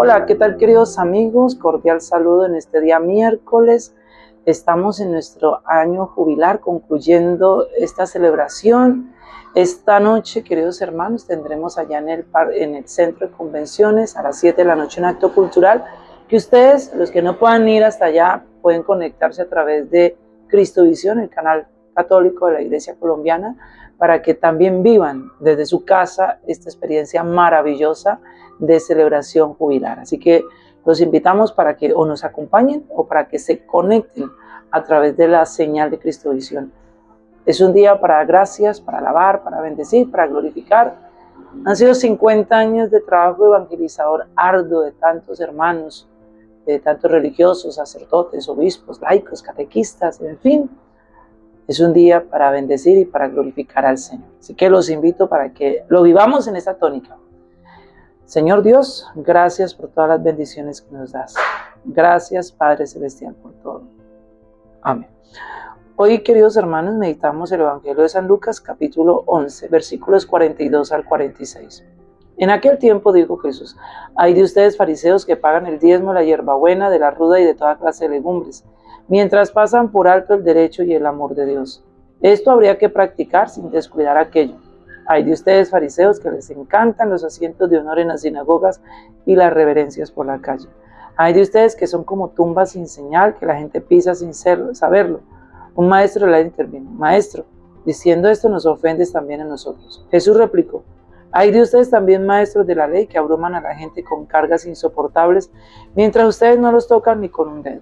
Hola, ¿qué tal queridos amigos? Cordial saludo en este día miércoles. Estamos en nuestro año jubilar concluyendo esta celebración. Esta noche, queridos hermanos, tendremos allá en el, en el centro de convenciones a las 7 de la noche un acto cultural que ustedes, los que no puedan ir hasta allá, pueden conectarse a través de Cristo Visión, el canal católico de la Iglesia colombiana, para que también vivan desde su casa esta experiencia maravillosa de celebración jubilar. Así que los invitamos para que o nos acompañen o para que se conecten a través de la señal de Cristo Visión. Es un día para gracias, para alabar, para bendecir, para glorificar. Han sido 50 años de trabajo evangelizador arduo de tantos hermanos, de tantos religiosos, sacerdotes, obispos, laicos, catequistas, en fin. Es un día para bendecir y para glorificar al Señor. Así que los invito para que lo vivamos en esta tónica. Señor Dios, gracias por todas las bendiciones que nos das. Gracias, Padre Celestial, por todo. Amén. Hoy, queridos hermanos, meditamos el Evangelio de San Lucas, capítulo 11, versículos 42 al 46. En aquel tiempo dijo Jesús, hay de ustedes fariseos que pagan el diezmo, la hierbabuena, de la ruda y de toda clase de legumbres, mientras pasan por alto el derecho y el amor de Dios. Esto habría que practicar sin descuidar aquello hay de ustedes fariseos que les encantan los asientos de honor en las sinagogas y las reverencias por la calle. Hay de ustedes que son como tumbas sin señal, que la gente pisa sin saberlo. Un maestro le intervino, maestro, diciendo esto nos ofendes también a nosotros. Jesús replicó, hay de ustedes también maestros de la ley que abruman a la gente con cargas insoportables, mientras ustedes no los tocan ni con un dedo.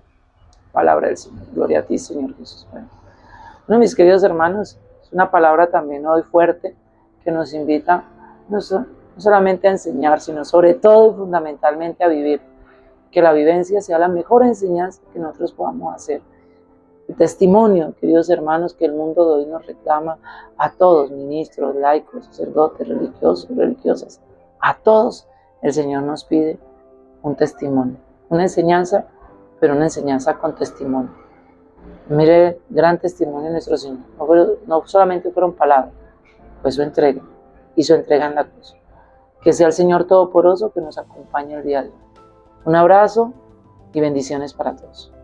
Palabra del Señor. Gloria a ti, Señor Jesús. Bueno, mis queridos hermanos, es una palabra también hoy fuerte, que nos invita no, solamente a enseñar, sino sobre todo y fundamentalmente a vivir. Que la vivencia sea la mejor enseñanza que nosotros podamos hacer. El testimonio, queridos hermanos, que el mundo de hoy nos reclama a todos, ministros, laicos, sacerdotes, religiosos, religiosas, a todos el Señor nos pide un testimonio, una enseñanza, pero una enseñanza con testimonio. Mire gran testimonio de nuestro Señor. No, no solamente fueron palabras, fue su entrega y su entrega en la cruz. Que sea el Señor Todopoderoso que nos acompañe el día de hoy. Un abrazo y bendiciones para todos.